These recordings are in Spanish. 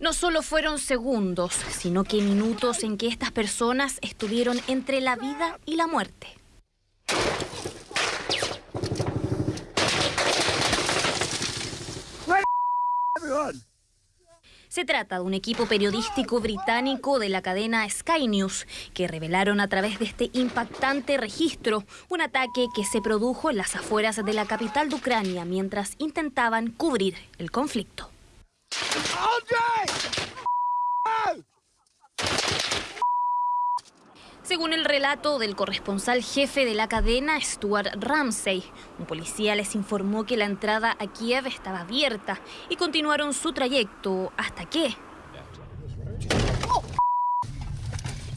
no solo fueron segundos, sino que minutos en que estas personas estuvieron entre la vida y la muerte. Se trata de un equipo periodístico británico de la cadena Sky News que revelaron a través de este impactante registro un ataque que se produjo en las afueras de la capital de Ucrania mientras intentaban cubrir el conflicto. Según el relato del corresponsal jefe de la cadena, Stuart Ramsey, un policía les informó que la entrada a Kiev estaba abierta y continuaron su trayecto hasta que...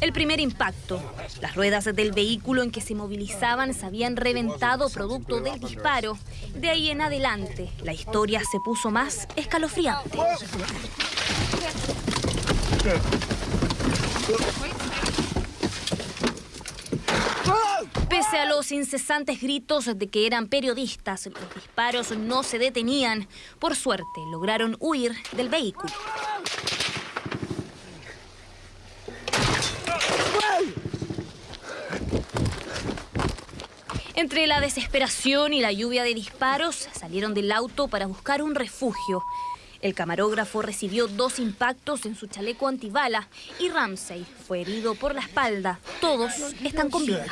El primer impacto. Las ruedas del vehículo en que se movilizaban se habían reventado producto del disparo. De ahí en adelante, la historia se puso más escalofriante. Pese a los incesantes gritos de que eran periodistas, los disparos no se detenían. Por suerte, lograron huir del vehículo. Entre la desesperación y la lluvia de disparos, salieron del auto para buscar un refugio. El camarógrafo recibió dos impactos en su chaleco antibala y Ramsey fue herido por la espalda. Todos están con vida.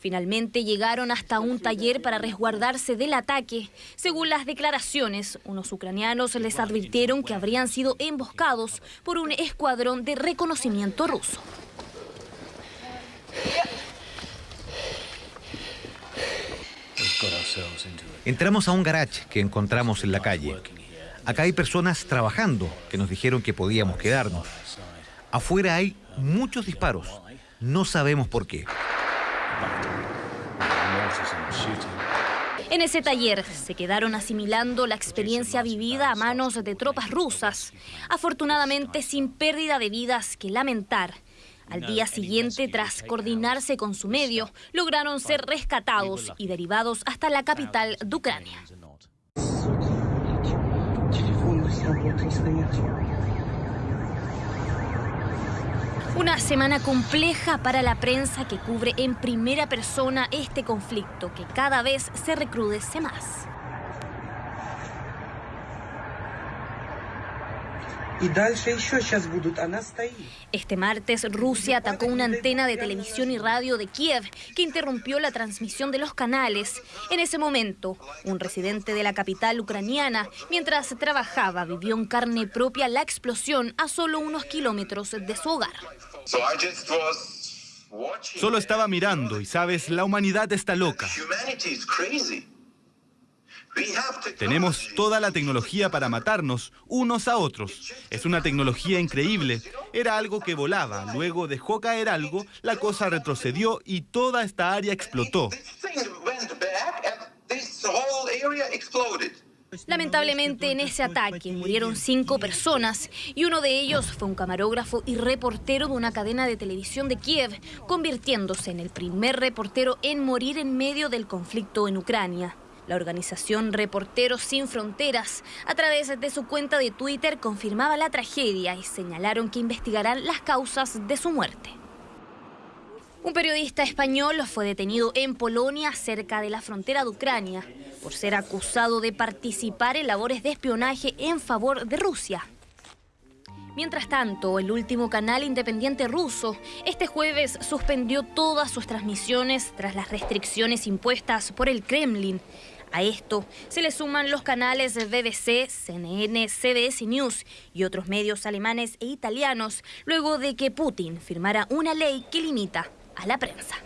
Finalmente llegaron hasta un taller para resguardarse del ataque. Según las declaraciones, unos ucranianos les advirtieron que habrían sido emboscados por un escuadrón de reconocimiento ruso. Entramos a un garage que encontramos en la calle. Acá hay personas trabajando que nos dijeron que podíamos quedarnos. Afuera hay muchos disparos. No sabemos por qué. En ese taller se quedaron asimilando la experiencia vivida a manos de tropas rusas, afortunadamente sin pérdida de vidas que lamentar. Al día siguiente, tras coordinarse con su medio, lograron ser rescatados y derivados hasta la capital de Ucrania. Una semana compleja para la prensa que cubre en primera persona este conflicto que cada vez se recrudece más. Este martes Rusia atacó una antena de televisión y radio de Kiev que interrumpió la transmisión de los canales. En ese momento, un residente de la capital ucraniana, mientras trabajaba, vivió en carne propia la explosión a solo unos kilómetros de su hogar. Solo estaba mirando y sabes, la humanidad está loca. Tenemos toda la tecnología para matarnos unos a otros. Es una tecnología increíble. Era algo que volaba, luego dejó caer algo, la cosa retrocedió y toda esta área explotó. Lamentablemente en ese ataque murieron cinco personas y uno de ellos fue un camarógrafo y reportero de una cadena de televisión de Kiev, convirtiéndose en el primer reportero en morir en medio del conflicto en Ucrania. La organización Reporteros Sin Fronteras, a través de su cuenta de Twitter, confirmaba la tragedia y señalaron que investigarán las causas de su muerte. Un periodista español fue detenido en Polonia, cerca de la frontera de Ucrania, por ser acusado de participar en labores de espionaje en favor de Rusia. Mientras tanto, el último canal independiente ruso este jueves suspendió todas sus transmisiones tras las restricciones impuestas por el Kremlin a esto se le suman los canales BBC, CNN, CBS News y otros medios alemanes e italianos luego de que Putin firmara una ley que limita a la prensa.